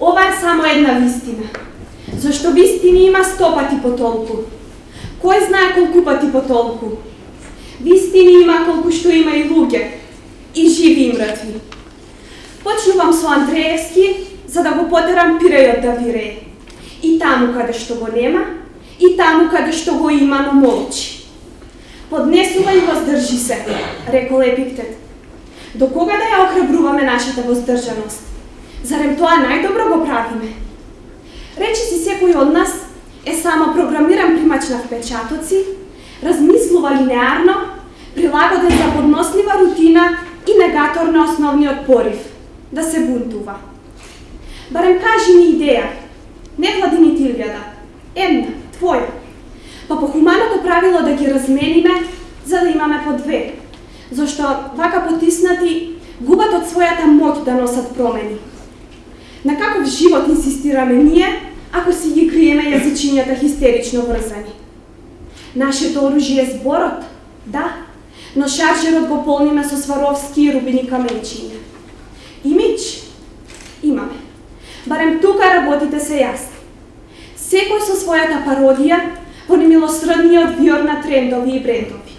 Ова е само една вистина. Зашто вистини има сто пати по толку. Кој знае колку пати по толку? Вистини има колку што има и луѓе, и живи и мртви. Почнувам со Андреевски, за да го потерам пирејот да вирее. И таму каде што го нема, и таму каде што го има, но молчи. Поднесувај и воздржи се, рекол Епиктет. До кога да ја охрабруваме нашата воздржаност? Зарем тоа најдобро го правиме? Речи си секој од нас е само програмиран примач на впечатоци, размислува линеарно, прилагоден за поднослива рутина и негатор на основниот порив да се бунтува. Барем кажи ми идеја, не владини ти една, твоја, па по хуманото правило да ги размениме за да имаме по две, зашто вака потиснати губат од својата моќ да носат промени. На каков живот инсистираме ние, ако си ги криеме јазичињата хистерично врзани? Нашето оружје е зборот, да, но шаржерот го полниме со сваровски и рубини каменчиња. Имидж? Имаме. Барем тука работите се јасни. Секој со својата пародија во немилосредниот виор на трендови и брендови.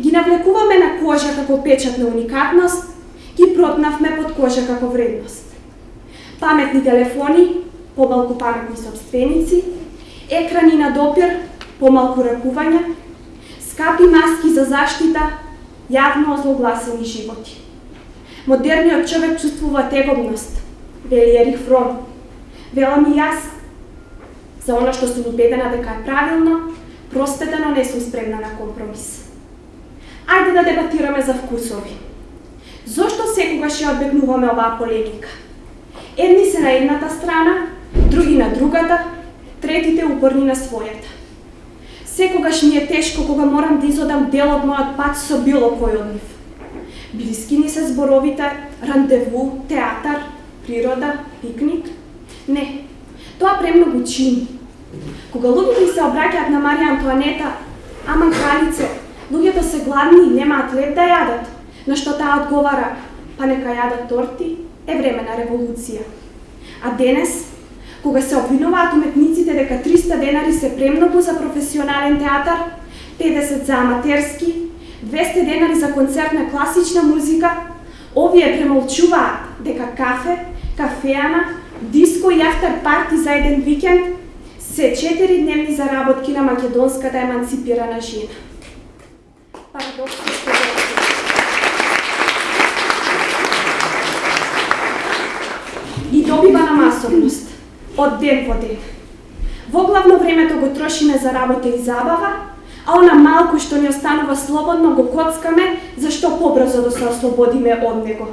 Ги навлекуваме на кожа како печат на уникатност, ги протнавме под кожа како вредност. Паметни телефони, помалку паметни собственици, екрани на допир, помалку ракувања, скапи маски за заштита, јавно озлогласени животи. Модерниот човек чувствува тегобност, вели Ерих Фрон. Велам и јас, за она што сум убедена дека е правилно, простетено не сум спремна на компромис. Ајде да дебатираме за вкусови. Зошто секогаш ја одбегнуваме оваа полемика? Едни се на едната страна, други на другата, третите упорни на својата. Секогаш ми е тешко кога морам да изодам дел од мојот пат со било кој од нив. Блиски ни се зборовите рандеву, театар, природа, пикник? Не, тоа премногу чини. Кога луѓето се обраќаат на Марија Антуанета, аман кралице, луѓето се гладни и немаат леп да јадат, на што таа одговара, па нека јадат торти, е време на револуција. А денес, кога се обвинуваат уметниците дека 300 денари се премногу за професионален театар, 50 за аматерски, 200 денари за концерт на класична музика, овие премолчуваат дека кафе, кафеана, диско и афтер парти за еден викенд се 4 дневни заработки на македонската еманципирана жена. Парадокс и добива на масовност од ден во ден. Во главно времето го трошиме за работа и забава, а она малку што ни останува слободно го коцкаме, зашто побрзо да се ослободиме од него.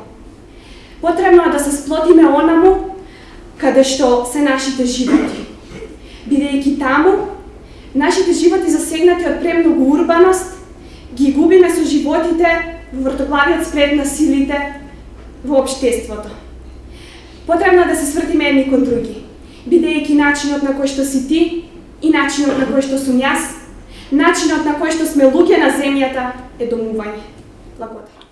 Потребно е да се сплотиме онаму каде што се нашите животи. Бидејќи таму, нашите животи засегнати од премногу урбаност, ги губиме со животите во вртоглавиот спред на силите во обштеството. Потребно е да се свртиме едни кон други бидејќи начинот на кој што си ти и начинот на кој што сум јас, начинот на кој што сме луѓе на земјата е домување. Благодарам.